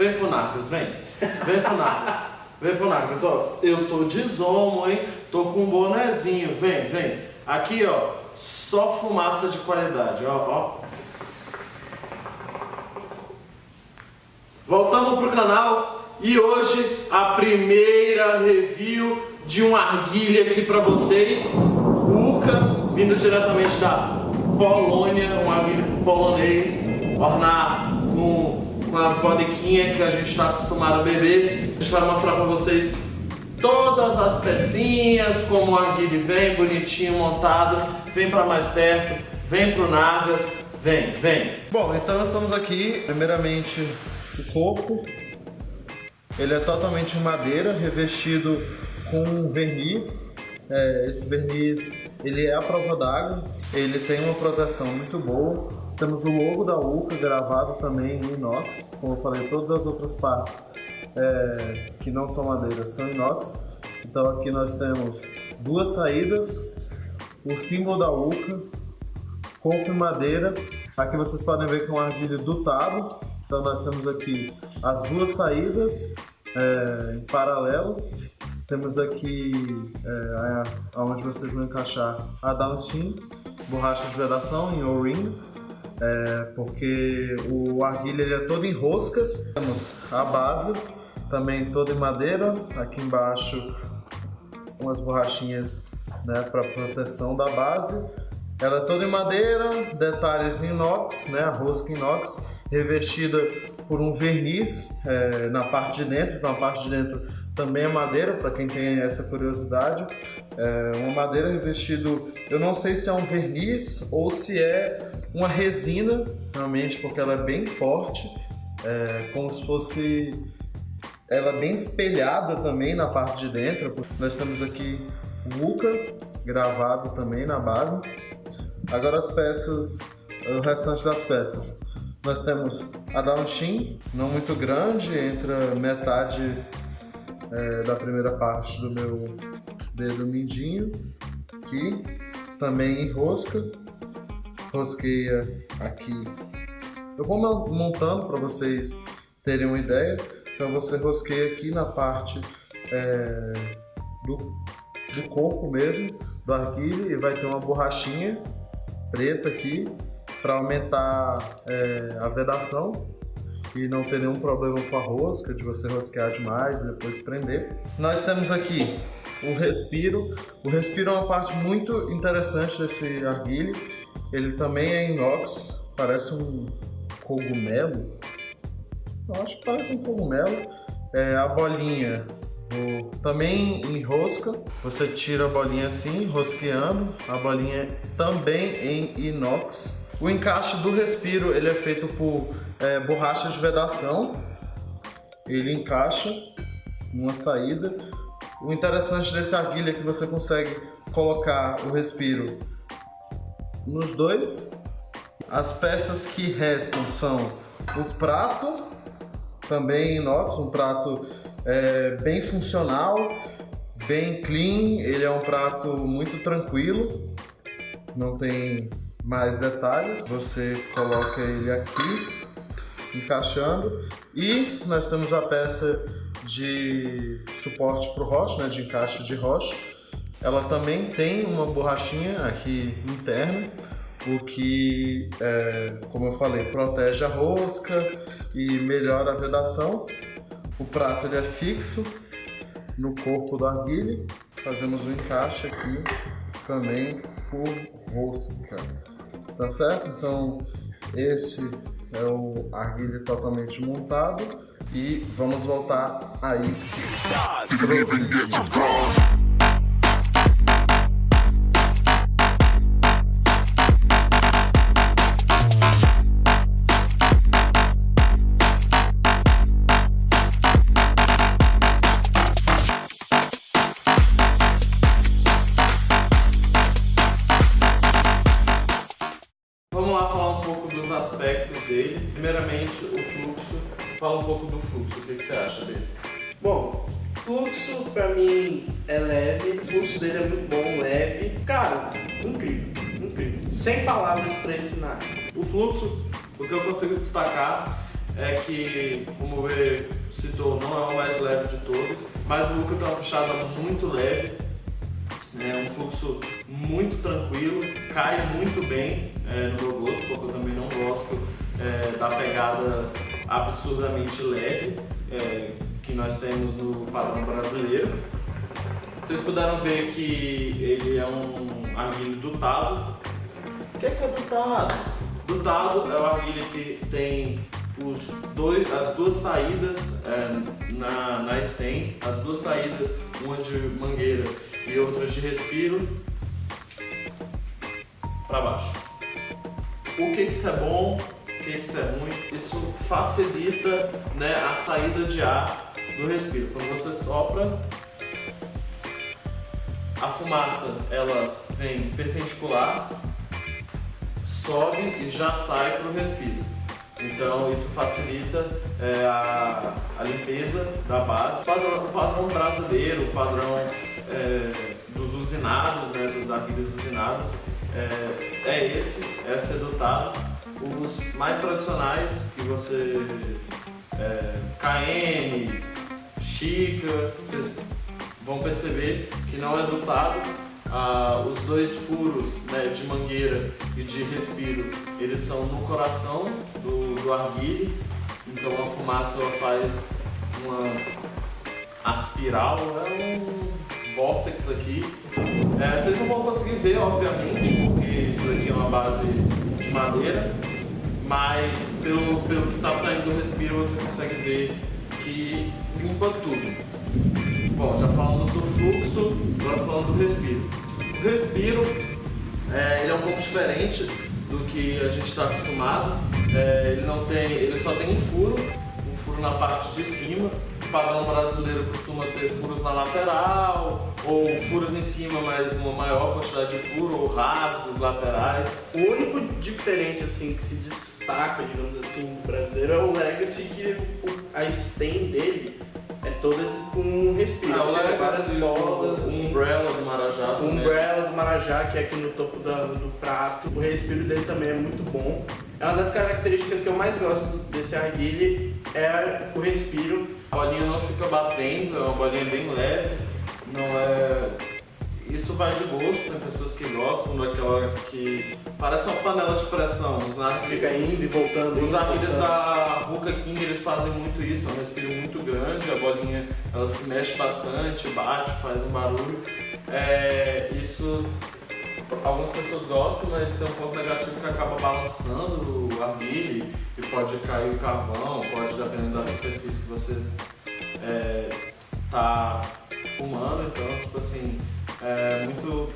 Vem pro Narcos, vem. Vem pro Narcos. Vem pro Narcos, ó. Eu tô de zomo, hein? Tô com um bonezinho. Vem, vem. Aqui, ó. Só fumaça de qualidade, ó, ó. Voltamos pro canal e hoje a primeira review de um arguilha aqui pra vocês. O Uka, vindo diretamente da Polônia, um arguilha polonês, ornar com com as bodequinhas que a gente está acostumado a beber. A gente vai mostrar para vocês todas as pecinhas, como o arguile vem, bonitinho, montado. Vem para mais perto, vem pro Nagas, vem, vem. Bom, então estamos aqui, primeiramente o corpo. Ele é totalmente em madeira, revestido com verniz. É, esse verniz ele é a prova d'água, ele tem uma proteção muito boa. Temos o logo da UCA gravado também em inox. Como eu falei, todas as outras partes é, que não são madeira são inox. Então aqui nós temos duas saídas, o símbolo da UCA, corpo em madeira. Aqui vocês podem ver que é um arguilho dutado. Então nós temos aqui as duas saídas é, em paralelo. Temos aqui é, onde vocês vão encaixar a downstream, borracha de vedação em O-rings é, porque o arguilha ele é todo em rosca. Temos a base, também toda em madeira, aqui embaixo umas borrachinhas né, para proteção da base. Ela é toda em madeira, detalhes em inox, né, a rosca inox, revestida por um verniz é, na parte de dentro, na parte de dentro também é madeira, para quem tem essa curiosidade. É uma madeira revestido, eu não sei se é um verniz ou se é uma resina, realmente, porque ela é bem forte, é, como se fosse ela bem espelhada também na parte de dentro. Nós temos aqui o Uca gravado também na base. Agora as peças, o restante das peças. Nós temos a downshin, não muito grande, entre metade é, da primeira parte do meu dedo mindinho, aqui, também em rosca, rosqueia aqui. Eu vou montando para vocês terem uma ideia, então você rosqueia aqui na parte é, do, do corpo mesmo, do arguilho, e vai ter uma borrachinha preta aqui para aumentar é, a vedação e não ter nenhum problema com a rosca, de você rosquear demais e depois prender. Nós temos aqui o respiro. O respiro é uma parte muito interessante desse arguilho. Ele também é inox, parece um cogumelo. Eu acho que parece um cogumelo. É, a bolinha o, também em rosca, você tira a bolinha assim, rosqueando. A bolinha também em inox. O encaixe do respiro ele é feito por é, borracha de vedação. Ele encaixa numa saída. O interessante desse arguilha é que você consegue colocar o respiro nos dois. As peças que restam são o prato, também inox, um prato é, bem funcional, bem clean, ele é um prato muito tranquilo, não tem mais detalhes. Você coloca ele aqui, encaixando. E nós temos a peça de suporte para o roche, né, de encaixe de roche. Ela também tem uma borrachinha aqui interna, o que, é, como eu falei, protege a rosca e melhora a vedação. O prato ele é fixo no corpo do arguilho. Fazemos um encaixe aqui também por rosca tá certo? Então esse é o arguilho totalmente montado e vamos voltar aí pro vídeo. Fala um pouco do fluxo, o que, que você acha dele? Bom, fluxo pra mim é leve, o fluxo dele é muito bom, leve. Cara, incrível, incrível. Sem palavras pra ensinar. O fluxo, o que eu consigo destacar é que, como você citou, não é o mais leve de todos, mas o Luca tem uma puxada muito leve, é um fluxo muito tranquilo, cai muito bem é, no meu gosto, porque eu também não gosto é, da pegada absurdamente leve é, que nós temos no padrão brasileiro. Vocês puderam ver que ele é um arguilho dutado. O que é, que é dutado? Dutado é o arguilho que tem os dois, as duas saídas é, na, na stem, as duas saídas, uma de mangueira e outra de respiro, para baixo. O que, que isso é bom, o que, que isso é ruim? Isso facilita né, a saída de ar do respiro. Quando você sopra, a fumaça ela vem perpendicular, sobe e já sai para o respiro. Então isso facilita é, a, a, limpeza da base. O padrão, o padrão brasileiro, o padrão é, dos usinados, né, dos arquivos usinados, é, é esse, é sedutado. Os mais tradicionais que você. É, KN, Chica, vocês vão perceber que não é dotado. Ah, os dois furos né, de mangueira e de respiro, eles são no coração do, do arguile, então a fumaça ela faz uma aspiral, é um vórtex aqui. É, vocês não vão conseguir ver, obviamente, porque isso daqui é uma base de madeira, mas pelo, pelo que está saindo do respiro você consegue ver que limpa tudo. Bom, já falamos do fluxo, agora falando do respiro. O respiro, é, ele é um pouco diferente do que a gente está acostumado. É, ele, não tem, ele só tem um furo, um furo na parte de cima. O padrão brasileiro costuma ter furos na lateral, ou furos em cima, mas uma maior quantidade de furo, ou rasgos laterais. O único diferente assim que se destaca, digamos assim, do brasileiro é o Legacy, que a stem dele é toda com respiro. Ah, Você tem várias bolas, o assim. umbrella do Marajá. Também. umbrella do Marajá, que é aqui no topo da- do prato. O respiro dele também é muito bom. É uma das características que eu mais gosto desse arguile, é o respiro. A bolinha não fica batendo, é uma bolinha bem leve, não é... Isso vai de gosto, tem pessoas que gostam daquela que parece uma panela de pressão. Os narguilhas, Fica indo e voltando. os arguilhas voltando. da Ruka King eles fazem muito isso, é um respiro muito grande, a bolinha ela se mexe bastante, bate, faz um barulho. É, isso algumas pessoas gostam, mas tem um ponto negativo que acaba balançando o arguile e pode cair o carvão, pode dependendo da superfície que você é, tá fumando, então tipo assim, é muito.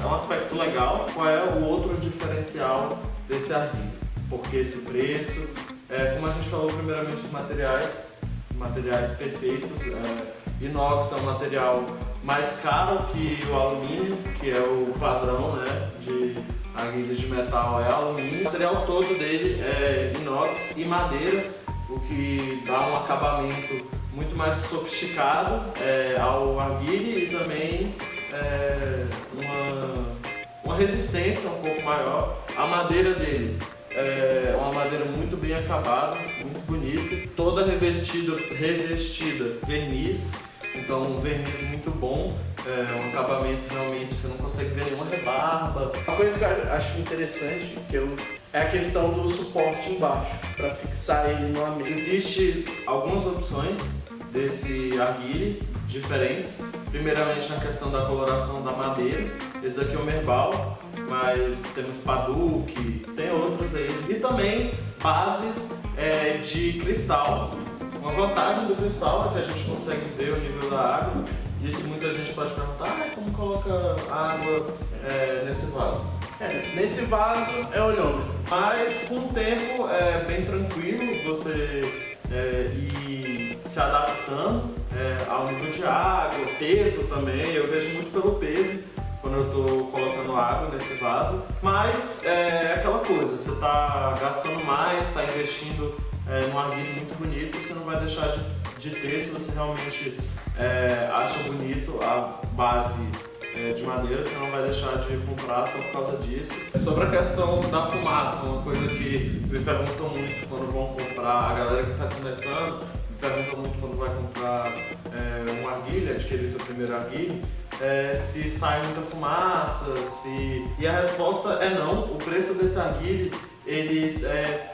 É um aspecto legal. Qual é o outro diferencial desse arguilho? Por que esse preço? É, como a gente falou primeiramente os materiais, materiais perfeitos. É, inox é um material mais caro que o alumínio, que é o padrão né, de arguilhas de metal é alumínio. O material todo dele é inox e madeira, o que dá um acabamento muito mais sofisticado é, ao arguile e também é, uma, uma resistência um pouco maior. A madeira dele é uma madeira muito bem acabada, muito bonita, toda revestida, revestida verniz, então um verniz muito bom, é, um acabamento realmente você não consegue ver nenhuma rebarba. Uma coisa que eu acho interessante que eu, é a questão do suporte embaixo, para fixar ele numa mesa. Existe algumas opções desse arguile diferentes. Primeiramente na questão da coloração da madeira. Esse daqui é o Merbal, mas temos Paduque, tem outros aí. E também bases é, de cristal. Uma vantagem do cristal é que a gente consegue ver o nível da água. E isso muita gente pode perguntar, ah, como coloca água é, nesse vaso? É, nesse vaso é olhômetro. Mas com o tempo é bem tranquilo você é, ir se adaptando é, ao nível de água, peso também. Eu vejo muito pelo peso quando eu estou colocando água nesse vaso. Mas é aquela coisa, você está gastando mais, está investindo é, num arguilho muito bonito, você não vai deixar de, de ter se você realmente é, acha bonito a base é, de madeira, você não vai deixar de comprar só por causa disso. Sobre a questão da fumaça, uma coisa que me perguntam muito quando vão comprar, a galera que está começando, me pergunta muito quando vai comprar é, uma arguilha, adquirir seu primeiro arguilha, é, se sai muita fumaça, se... E a resposta é não, o preço desse arguilha, ele é,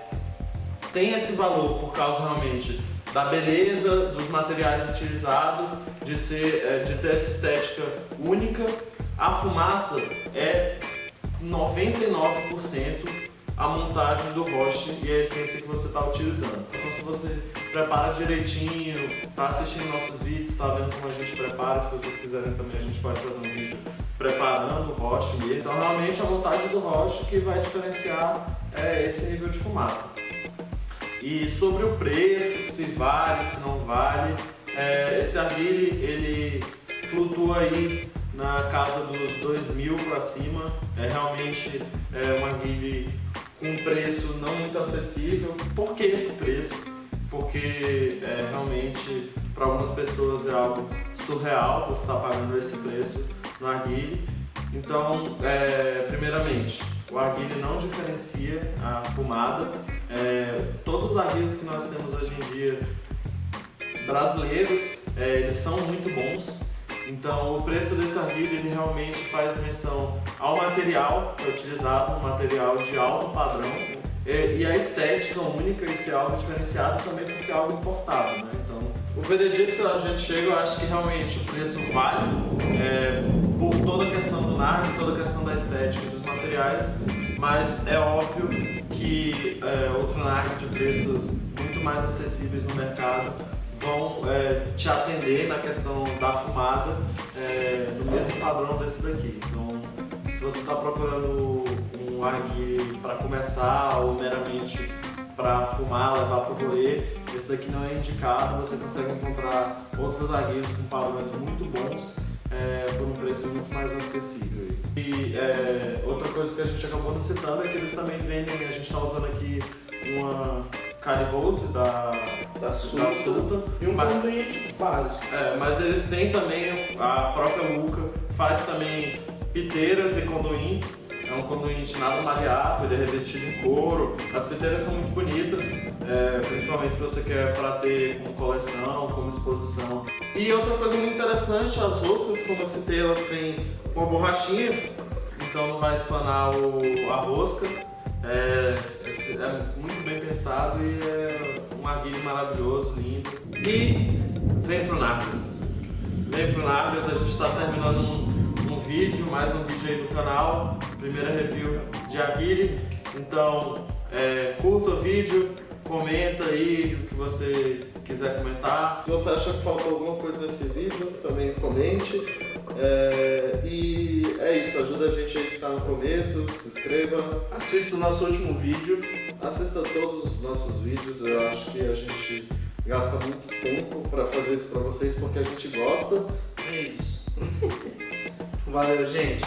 tem esse valor por causa realmente da beleza dos materiais utilizados, de, ser, é, de ter essa estética única. A fumaça é 99% a montagem do roche e a essência que você está utilizando. Então se você prepara direitinho, está assistindo nossos vídeos, está vendo como a gente prepara, se vocês quiserem também a gente pode fazer um vídeo preparando o roche mesmo. Então realmente a montagem do roche que vai diferenciar é esse nível de fumaça. E sobre o preço, se vale, se não vale, é, esse arguile ele flutua aí na casa dos 2 mil para cima, é realmente é, um arguile com um preço não muito acessível. Por que esse preço? Porque é, realmente para algumas pessoas é algo surreal você estar tá pagando esse preço no arguile. Então, é, primeiramente, o arguile não diferencia a fumada. É, todos os arguilhos que nós temos hoje em dia brasileiros, é, eles são muito bons. Então o preço desse arguilho ele realmente faz menção ao material que é utilizado, um material de alto padrão e, a estética única e ser algo diferenciado também porque é algo importado. Né? Então o veredito que a gente chega, eu acho que realmente o preço vale é, por toda a questão do NARD, toda a questão da estética dos materiais, mas é óbvio que é, outro NARD de preços muito mais acessíveis no mercado vão é, te atender na questão da fumada é, no mesmo padrão desse daqui. Então, se você está procurando um arguile para começar ou meramente para fumar, levar para o rolê, esse daqui não é indicado, você consegue encontrar outros arguilhos com padrões muito bons é, por um preço muito mais acessível. E é, que a gente acabou não citando é que eles também vendem, a gente está usando aqui uma Cari Rose da, da Suta, e um mas, conduíte básico. É, mas eles têm também, a própria Luca faz também piteiras e conduítes. É um conduíte nada maleável, ele é revestido em couro. As piteiras são muito bonitas, é, principalmente se você quer para ter como coleção, como exposição. E outra coisa muito interessante, as roscas, como eu citei, elas têm uma borrachinha, então não vai espanar o, a rosca. É, é muito bem pensado e é um arguilho maravilhoso, lindo. E vem pro Nargas. Vem pro Nargas, a gente está terminando um, um, vídeo, mais um vídeo aí do canal, primeira review de arguilho. Então, é, curta o vídeo, comenta aí o que você quiser comentar. Se você achar que faltou alguma coisa nesse vídeo, também comente. É, e é isso, ajuda a gente aí que está no começo, se inscreva. Assista o nosso último vídeo. Assista todos os nossos vídeos, eu acho que a gente gasta muito tempo para fazer isso para vocês porque a gente gosta. É isso. Valeu, gente.